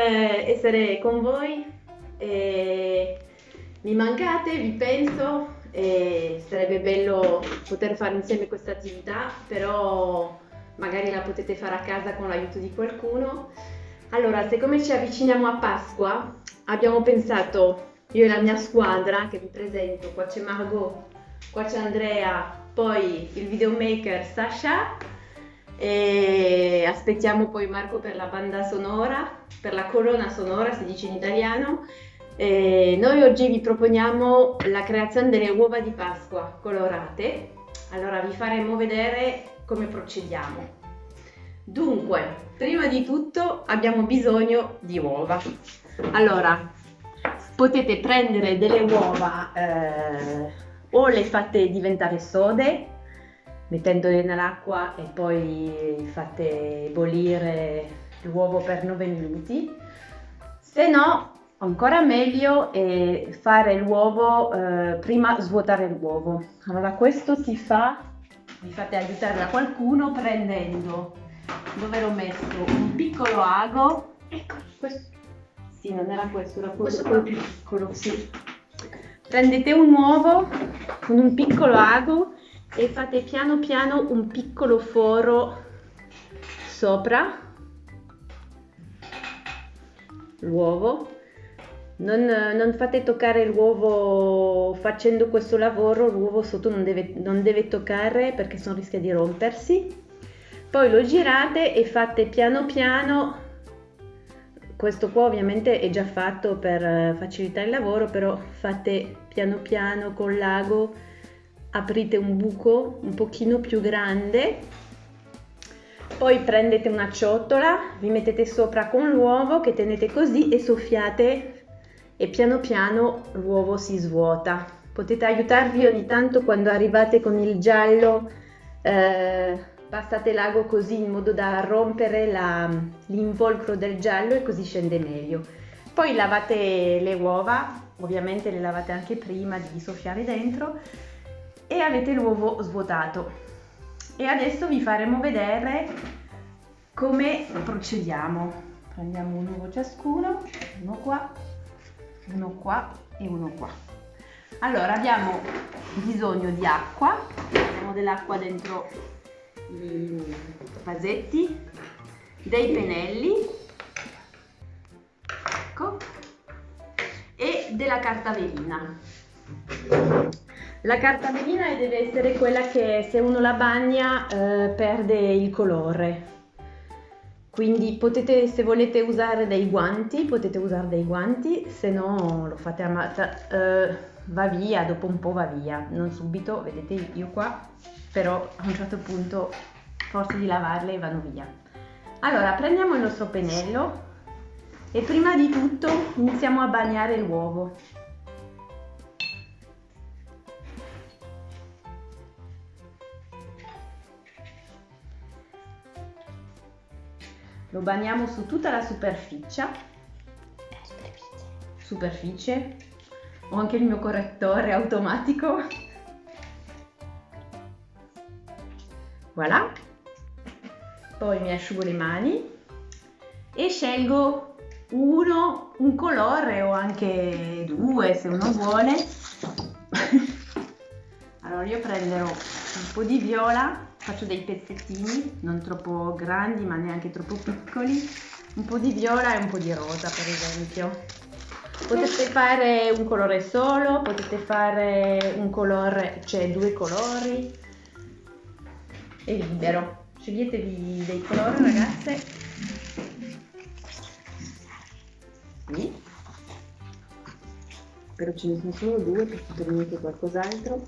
essere con voi. E mi mancate, vi penso e sarebbe bello poter fare insieme questa attività, però magari la potete fare a casa con l'aiuto di qualcuno. Allora, siccome ci avviciniamo a Pasqua, abbiamo pensato, io e la mia squadra, che vi presento, qua c'è Margot, qua c'è Andrea, poi il videomaker Sasha e aspettiamo poi Marco per la banda sonora, per la colonna sonora si dice in italiano. E noi oggi vi proponiamo la creazione delle uova di Pasqua colorate. Allora vi faremo vedere come procediamo. Dunque, prima di tutto abbiamo bisogno di uova. Allora, potete prendere delle uova eh, o le fate diventare sode mettendole nell'acqua e poi fate bollire l'uovo per 9 minuti. Se no, ancora meglio è fare l'uovo eh, prima svuotare l'uovo. Allora questo si fa, vi fate aiutare da qualcuno prendendo, dove l'ho messo, un piccolo ago. Ecco, questo. Sì, non era questo, era questo, quello più piccolo, sì. Prendete un uovo con un piccolo ago e fate piano piano un piccolo foro sopra. L'uovo. Non, non, fate toccare l'uovo facendo questo lavoro l'uovo sotto non deve, non deve toccare perché se rischia di rompersi. Poi lo girate e fate piano piano. Questo qua ovviamente è già fatto per facilitare il lavoro però fate piano piano con l'ago aprite un buco un pochino più grande poi prendete una ciotola vi mettete sopra con l'uovo che tenete così e soffiate e piano piano l'uovo si svuota. Potete aiutarvi ogni tanto quando arrivate con il giallo eh, passate l'ago così in modo da rompere l'involucro del giallo e così scende meglio. Poi lavate le uova ovviamente le lavate anche prima di soffiare dentro e avete l'uovo svuotato. E adesso vi faremo vedere come procediamo. Prendiamo un uovo ciascuno uno qua uno qua e uno qua. Allora abbiamo bisogno di acqua abbiamo dell'acqua dentro i vasetti dei pennelli ecco e della carta velina la carta velina deve essere quella che se uno la bagna eh, perde il colore. Quindi potete, se volete usare dei guanti, potete usare dei guanti, se no lo fate a mazza, eh, va via, dopo un po' va via, non subito, vedete io qua, però a un certo punto forse di lavarle vanno via. Allora prendiamo il nostro pennello e prima di tutto iniziamo a bagnare l'uovo. Lo bagniamo su tutta la superficie. Superficie. Ho anche il mio correttore automatico. Voilà. Poi mi asciugo le mani e scelgo uno un colore o anche due se uno vuole. Allora io prenderò un po' di viola faccio dei pezzettini non troppo grandi ma neanche troppo piccoli. Un po' di viola e un po' di rosa per esempio. Potete fare un colore solo potete fare un colore cioè due colori. È libero. Sceglietevi dei colori ragazze. Sì. però ce ne sono solo due perché per qualcos'altro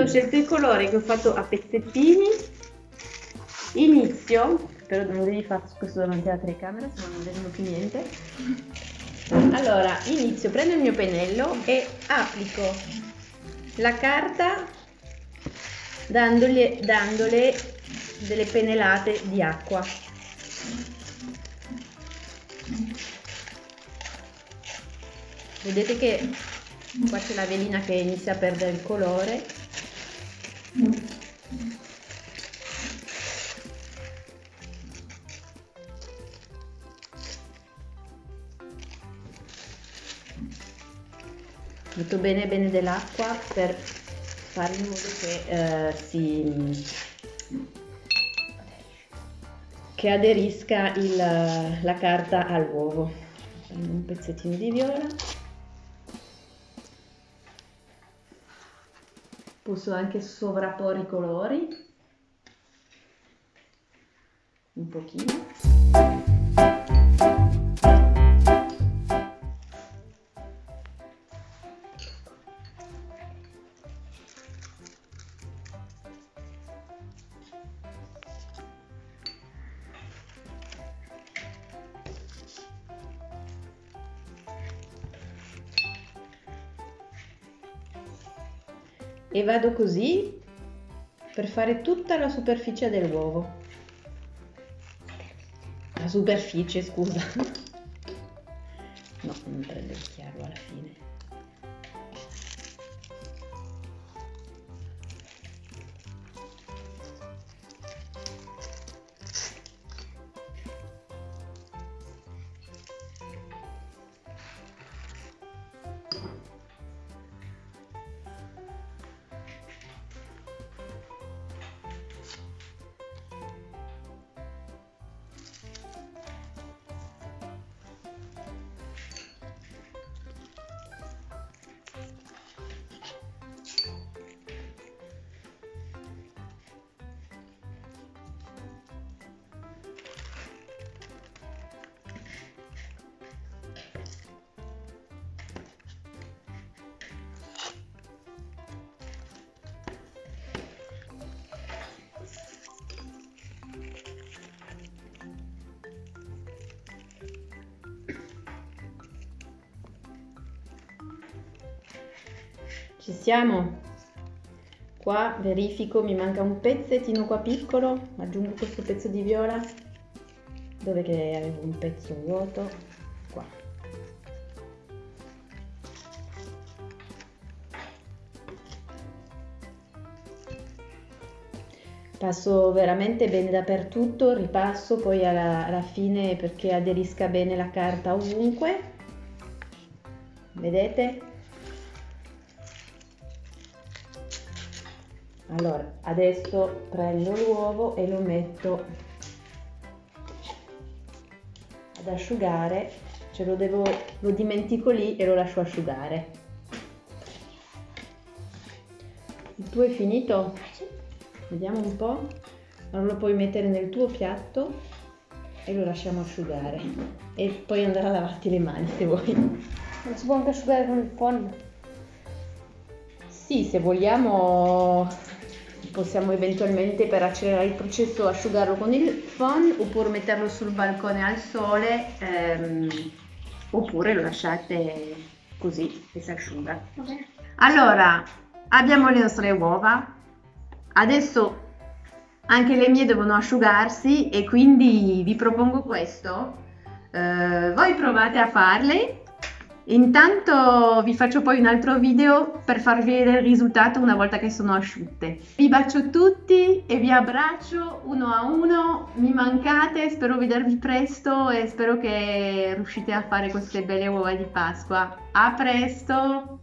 ho scelto i colori che ho fatto a pezzettini. Inizio però non devi fare questo davanti alla telecamera se no non vedono più niente. Allora inizio prendo il mio pennello e applico la carta dandole, dandole delle pennellate di acqua. Vedete che qua c'è la velina che inizia a perdere il colore metto bene bene dell'acqua per fare in modo che eh, si che aderisca il, la carta all'uovo. Prendo un pezzettino di viola. Posso anche sovrapporre i colori. Un pochino e vado così per fare tutta la superficie dell'uovo. La superficie scusa. No non prendo il chiaro alla fine Ci siamo? Qua verifico, mi manca un pezzettino qua piccolo, aggiungo questo pezzo di viola, dove che avevo un pezzo vuoto, qua. Passo veramente bene dappertutto, ripasso poi alla, alla fine perché aderisca bene la carta ovunque. Vedete? Allora adesso prendo l'uovo e lo metto ad asciugare. Ce lo devo lo dimentico lì e lo lascio asciugare. Il tuo è finito? vediamo un po' allora lo puoi mettere nel tuo piatto e lo lasciamo asciugare. E poi andare a lavarti le mani se vuoi. Non si può anche asciugare con il phon sì se vogliamo possiamo eventualmente per accelerare il processo asciugarlo con il phon oppure metterlo sul balcone al sole ehm, oppure lo lasciate così che si asciuga. Okay. Allora, abbiamo le nostre uova, adesso anche le mie devono asciugarsi e quindi vi propongo questo. Eh, voi provate a farle Intanto vi faccio poi un altro video per farvi vedere il risultato una volta che sono asciutte. Vi bacio tutti e vi abbraccio uno a uno, mi mancate, spero vedervi presto e spero che riuscite a fare queste belle uova di Pasqua. A presto!